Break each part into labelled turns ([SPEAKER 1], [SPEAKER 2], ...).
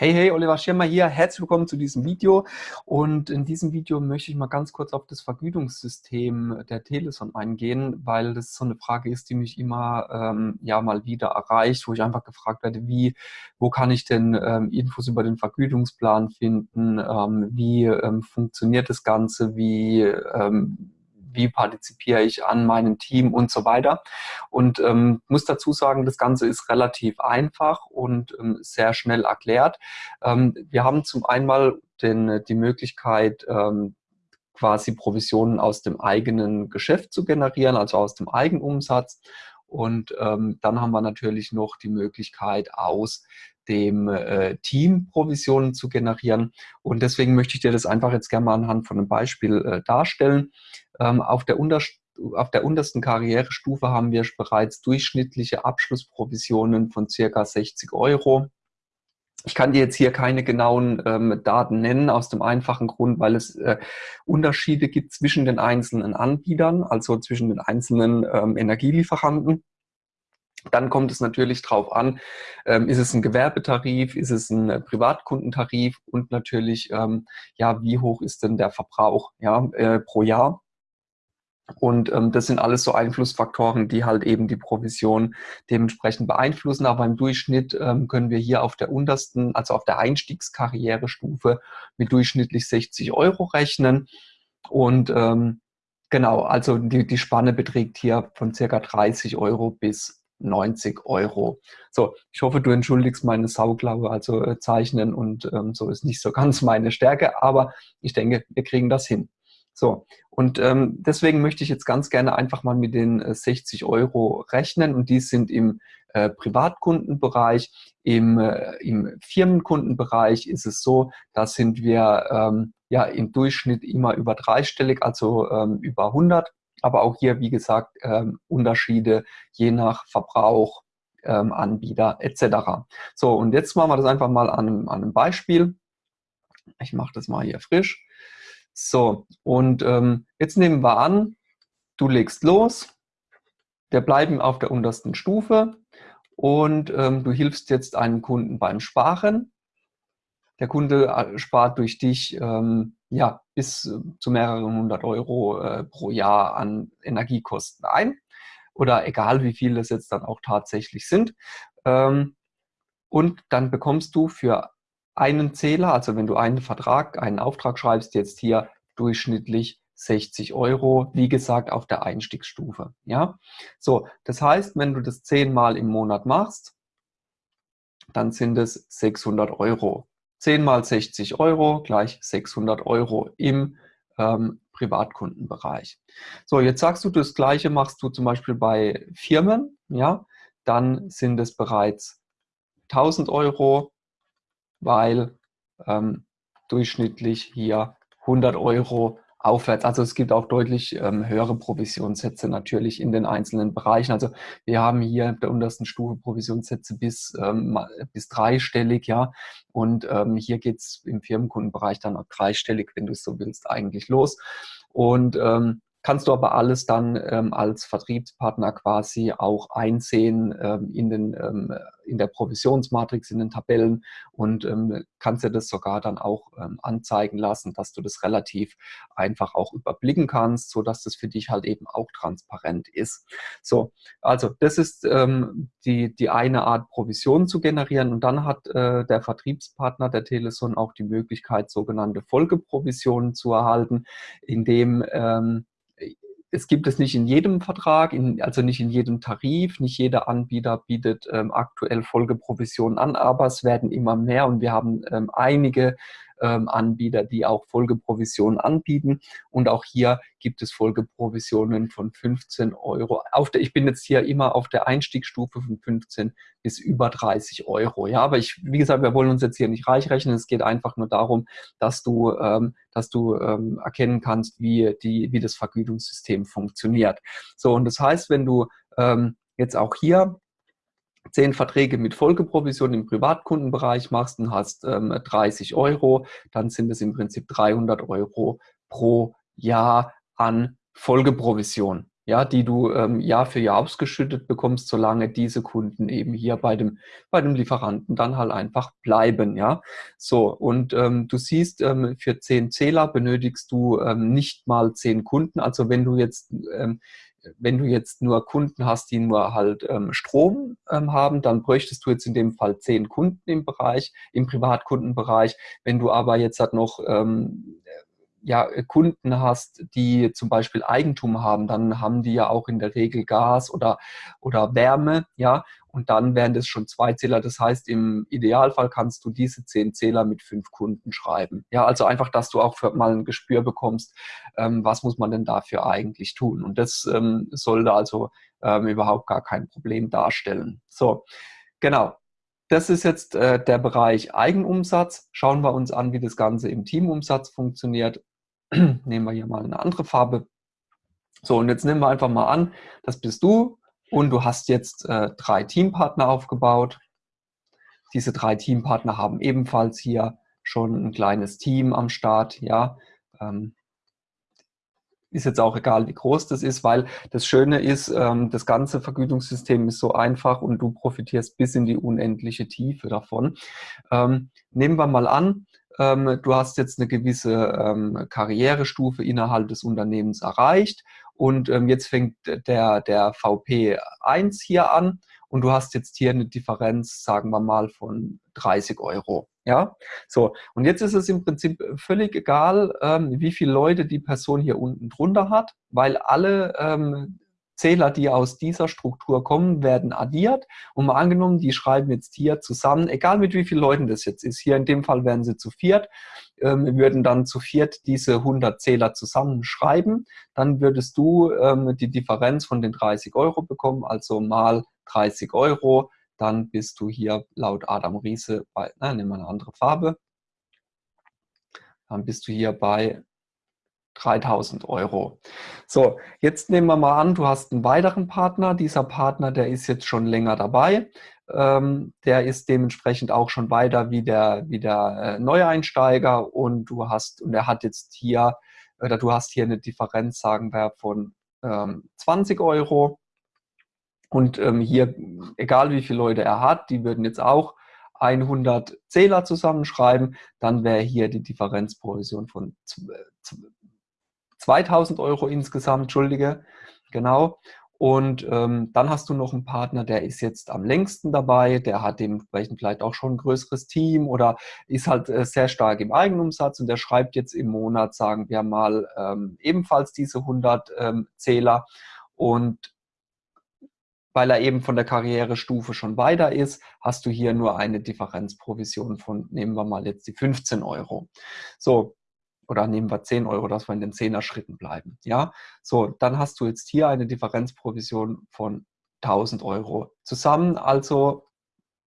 [SPEAKER 1] Hey, hey, Oliver Schirmer hier. Herzlich willkommen zu diesem Video. Und in diesem Video möchte ich mal ganz kurz auf das Vergütungssystem der Teleson eingehen, weil das so eine Frage ist, die mich immer ähm, ja mal wieder erreicht, wo ich einfach gefragt werde, wie, wo kann ich denn ähm, Infos über den Vergütungsplan finden? Ähm, wie ähm, funktioniert das Ganze? Wie ähm, wie partizipiere ich an meinem Team und so weiter. Und ähm, muss dazu sagen, das Ganze ist relativ einfach und ähm, sehr schnell erklärt. Ähm, wir haben zum einen den, die Möglichkeit, ähm, quasi Provisionen aus dem eigenen Geschäft zu generieren, also aus dem Eigenumsatz. Und ähm, dann haben wir natürlich noch die Möglichkeit, aus dem äh, Team Provisionen zu generieren. Und deswegen möchte ich dir das einfach jetzt gerne mal anhand von einem Beispiel äh, darstellen. Ähm, auf, der auf der untersten Karrierestufe haben wir bereits durchschnittliche Abschlussprovisionen von circa 60 Euro. Ich kann dir jetzt hier keine genauen ähm, Daten nennen, aus dem einfachen Grund, weil es äh, Unterschiede gibt zwischen den einzelnen Anbietern, also zwischen den einzelnen ähm, Energielieferanten. Dann kommt es natürlich darauf an, ähm, ist es ein Gewerbetarif, ist es ein äh, Privatkundentarif und natürlich, ähm, ja, wie hoch ist denn der Verbrauch ja, äh, pro Jahr? Und ähm, das sind alles so Einflussfaktoren, die halt eben die Provision dementsprechend beeinflussen. Aber im Durchschnitt ähm, können wir hier auf der untersten, also auf der Einstiegskarrierestufe mit durchschnittlich 60 Euro rechnen. Und ähm, genau, also die, die Spanne beträgt hier von circa 30 Euro bis 90 Euro. So, ich hoffe, du entschuldigst meine Sauklaue, also äh, Zeichnen und ähm, so ist nicht so ganz meine Stärke, aber ich denke, wir kriegen das hin. So, und ähm, deswegen möchte ich jetzt ganz gerne einfach mal mit den äh, 60 Euro rechnen und die sind im äh, Privatkundenbereich. Im, äh, Im Firmenkundenbereich ist es so, da sind wir ähm, ja im Durchschnitt immer über dreistellig, also ähm, über 100 aber auch hier, wie gesagt, ähm, Unterschiede je nach Verbrauch, ähm, Anbieter etc. So, und jetzt machen wir das einfach mal an an einem Beispiel. Ich mache das mal hier frisch. So, und ähm, jetzt nehmen wir an, du legst los. Wir bleiben auf der untersten Stufe und ähm, du hilfst jetzt einem Kunden beim Sparen. Der Kunde äh, spart durch dich ähm, ja, bis äh, zu mehreren hundert Euro äh, pro Jahr an Energiekosten ein. Oder egal, wie viel das jetzt dann auch tatsächlich sind. Ähm, und dann bekommst du für einen Zähler, also wenn du einen Vertrag, einen Auftrag schreibst, jetzt hier durchschnittlich 60 Euro, wie gesagt, auf der Einstiegsstufe. Ja, so, das heißt, wenn du das zehnmal im Monat machst, dann sind es 600 Euro. 10 mal 60 Euro gleich 600 Euro im ähm, Privatkundenbereich. So, jetzt sagst du, das Gleiche machst du zum Beispiel bei Firmen, ja, dann sind es bereits 1000 Euro, weil ähm, durchschnittlich hier 100 Euro aufwärts. Also es gibt auch deutlich ähm, höhere Provisionssätze natürlich in den einzelnen Bereichen. Also wir haben hier der untersten Stufe Provisionssätze bis, ähm, bis dreistellig, ja. Und ähm, hier geht's im Firmenkundenbereich dann auch dreistellig, wenn du es so willst, eigentlich los. Und ähm, kannst du aber alles dann ähm, als Vertriebspartner quasi auch einsehen ähm, in, den, ähm, in der Provisionsmatrix, in den Tabellen und ähm, kannst dir das sogar dann auch ähm, anzeigen lassen, dass du das relativ einfach auch überblicken kannst, so dass das für dich halt eben auch transparent ist. So, also das ist ähm, die, die eine Art Provision zu generieren und dann hat äh, der Vertriebspartner der Teleson auch die Möglichkeit, sogenannte Folgeprovisionen zu erhalten, indem es gibt es nicht in jedem Vertrag, in, also nicht in jedem Tarif, nicht jeder Anbieter bietet ähm, aktuell Folgeprovisionen an, aber es werden immer mehr und wir haben ähm, einige Anbieter, die auch Folgeprovisionen anbieten. Und auch hier gibt es Folgeprovisionen von 15 Euro. Auf der, ich bin jetzt hier immer auf der Einstiegsstufe von 15 bis über 30 Euro. Ja, aber ich, wie gesagt, wir wollen uns jetzt hier nicht reich rechnen. Es geht einfach nur darum, dass du, ähm, dass du ähm, erkennen kannst, wie, die, wie das Vergütungssystem funktioniert. So, und das heißt, wenn du ähm, jetzt auch hier zehn Verträge mit Folgeprovision im Privatkundenbereich machst und hast ähm, 30 Euro, dann sind es im Prinzip 300 Euro pro Jahr an Folgeprovision. ja, die du ähm, Jahr für Jahr ausgeschüttet bekommst, solange diese Kunden eben hier bei dem, bei dem Lieferanten dann halt einfach bleiben, ja. So, und ähm, du siehst, ähm, für zehn Zähler benötigst du ähm, nicht mal zehn Kunden. Also wenn du jetzt ähm, wenn du jetzt nur Kunden hast, die nur halt ähm, Strom ähm, haben, dann bräuchtest du jetzt in dem Fall zehn Kunden im Bereich, im Privatkundenbereich. Wenn du aber jetzt halt noch ähm, ja, Kunden hast, die zum Beispiel Eigentum haben, dann haben die ja auch in der Regel Gas oder, oder Wärme, ja, und dann wären das schon zwei Zähler. Das heißt, im Idealfall kannst du diese zehn Zähler mit fünf Kunden schreiben. Ja, also einfach, dass du auch für mal ein Gespür bekommst, ähm, was muss man denn dafür eigentlich tun. Und das ähm, sollte also ähm, überhaupt gar kein Problem darstellen. So, genau. Das ist jetzt äh, der Bereich Eigenumsatz. Schauen wir uns an, wie das Ganze im Teamumsatz funktioniert. nehmen wir hier mal eine andere Farbe. So, und jetzt nehmen wir einfach mal an, das bist du und du hast jetzt äh, drei Teampartner aufgebaut. Diese drei Teampartner haben ebenfalls hier schon ein kleines Team am Start. Ja, ähm, ist jetzt auch egal, wie groß das ist, weil das Schöne ist, ähm, das ganze Vergütungssystem ist so einfach und du profitierst bis in die unendliche Tiefe davon. Ähm, nehmen wir mal an, du hast jetzt eine gewisse ähm, Karrierestufe innerhalb des Unternehmens erreicht und ähm, jetzt fängt der, der VP1 hier an und du hast jetzt hier eine Differenz, sagen wir mal, von 30 Euro. Ja, so. Und jetzt ist es im Prinzip völlig egal, ähm, wie viele Leute die Person hier unten drunter hat, weil alle ähm, Zähler, die aus dieser Struktur kommen, werden addiert. Und mal angenommen, die schreiben jetzt hier zusammen, egal mit wie vielen Leuten das jetzt ist, hier in dem Fall wären sie zu viert, ähm, würden dann zu viert diese 100 Zähler zusammenschreiben. Dann würdest du ähm, die Differenz von den 30 Euro bekommen, also mal 30 Euro. Dann bist du hier laut Adam Riese bei, na, nehmen wir eine andere Farbe. Dann bist du hier bei 3000 Euro. So, jetzt nehmen wir mal an, du hast einen weiteren Partner. Dieser Partner, der ist jetzt schon länger dabei. Ähm, der ist dementsprechend auch schon weiter wie der, wie der äh, Neueinsteiger und du hast, und er hat jetzt hier, oder du hast hier eine Differenz, sagen wir, von ähm, 20 Euro. Und ähm, hier, egal wie viele Leute er hat, die würden jetzt auch 100 Zähler zusammenschreiben, dann wäre hier die Differenzprovision von 2000 Euro insgesamt, entschuldige, genau. Und ähm, dann hast du noch einen Partner, der ist jetzt am längsten dabei, der hat dementsprechend vielleicht auch schon ein größeres Team oder ist halt äh, sehr stark im Eigenumsatz und der schreibt jetzt im Monat, sagen wir mal, ähm, ebenfalls diese 100 ähm, Zähler. Und weil er eben von der Karrierestufe schon weiter ist, hast du hier nur eine Differenzprovision von, nehmen wir mal jetzt die 15 Euro. So, oder nehmen wir 10 Euro, dass wir in den 10er Schritten bleiben. Ja, so, dann hast du jetzt hier eine Differenzprovision von 1000 Euro zusammen. Also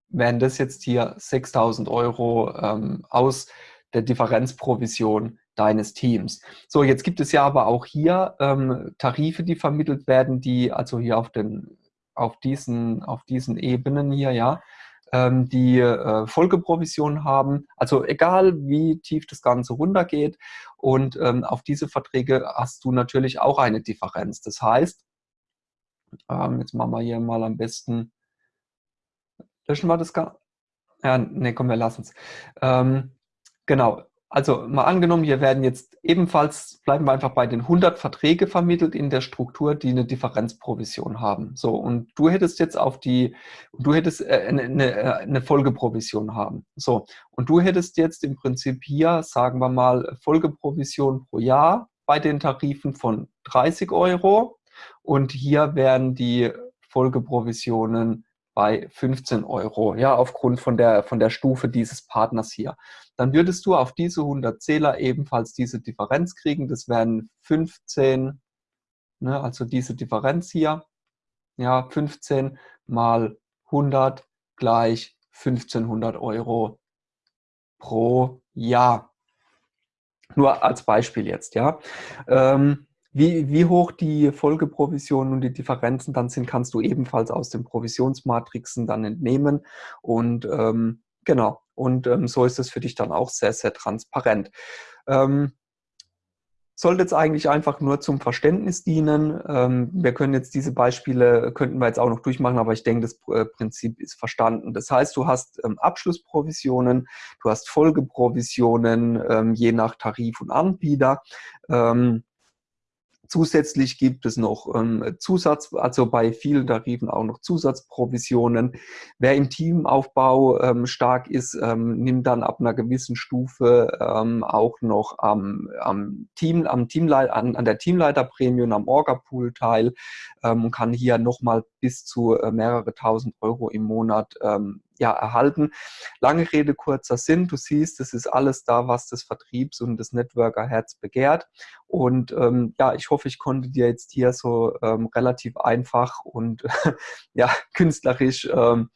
[SPEAKER 1] wären das jetzt hier 6000 Euro ähm, aus der Differenzprovision deines Teams. So, jetzt gibt es ja aber auch hier ähm, Tarife, die vermittelt werden, die also hier auf den auf diesen, auf diesen Ebenen hier, ja, ähm, die äh, Folgeprovision haben. Also egal, wie tief das Ganze runtergeht. Und ähm, auf diese Verträge hast du natürlich auch eine Differenz. Das heißt, ähm, jetzt machen wir hier mal am besten, löschen wir das gar ja, ne, komm, wir lassen es. Ähm, genau, also mal angenommen, hier werden jetzt ebenfalls, bleiben wir einfach bei den 100 Verträge vermittelt in der Struktur, die eine Differenzprovision haben. So, und du hättest jetzt auf die, du hättest äh, eine, äh, eine Folgeprovision haben. So, und du hättest jetzt im Prinzip hier, sagen wir mal, Folgeprovision pro Jahr bei den Tarifen von 30 Euro. Und hier werden die Folgeprovisionen bei 15 Euro, ja, aufgrund von der, von der Stufe dieses Partners hier. Dann würdest du auf diese 100 Zähler ebenfalls diese Differenz kriegen. Das wären 15, ne, also diese Differenz hier, ja, 15 mal 100 gleich 1500 Euro pro Jahr. Nur als Beispiel jetzt, ja. Ähm, wie, wie hoch die Folgeprovisionen und die Differenzen dann sind, kannst du ebenfalls aus den Provisionsmatrixen dann entnehmen. Und ähm, genau, und ähm, so ist es für dich dann auch sehr, sehr transparent. Ähm, sollte jetzt eigentlich einfach nur zum Verständnis dienen. Ähm, wir können jetzt diese Beispiele, könnten wir jetzt auch noch durchmachen, aber ich denke, das äh, Prinzip ist verstanden. Das heißt, du hast ähm, Abschlussprovisionen, du hast Folgeprovisionen, ähm, je nach Tarif und Anbieter. Ähm, Zusätzlich gibt es noch ähm, Zusatz, also bei vielen Tarifen auch noch Zusatzprovisionen. Wer im Teamaufbau ähm, stark ist, ähm, nimmt dann ab einer gewissen Stufe ähm, auch noch am, am Team, am Teamleit an, an der Teamleiterprämie und am Orga-Pool teil ähm, und kann hier nochmal bis zu äh, mehrere tausend Euro im Monat ähm, ja, erhalten. Lange Rede, kurzer Sinn. Du siehst, es ist alles da, was das Vertriebs- und das Networker-Herz begehrt. Und ähm, ja, ich hoffe, ich konnte dir jetzt hier so ähm, relativ einfach und ja, künstlerisch ähm,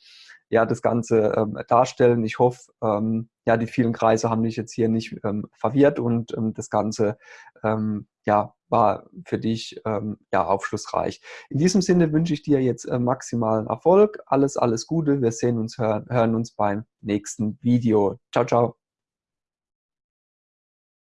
[SPEAKER 1] ja, das Ganze ähm, darstellen. Ich hoffe, ähm, ja, die vielen Kreise haben dich jetzt hier nicht ähm, verwirrt und ähm, das Ganze ähm, ja, war für dich ähm, ja, aufschlussreich. In diesem Sinne wünsche ich dir jetzt äh, maximalen Erfolg. Alles, alles Gute. Wir sehen uns, hören, hören uns beim nächsten Video. Ciao, ciao.